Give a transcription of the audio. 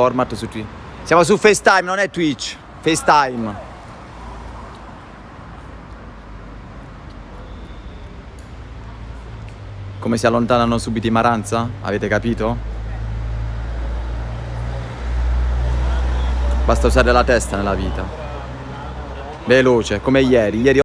format su Twitch. Siamo su FaceTime, non è Twitch. FaceTime. Come si allontanano subito i Maranza? Avete capito? Basta usare la testa nella vita. Veloce, come ieri. Ieri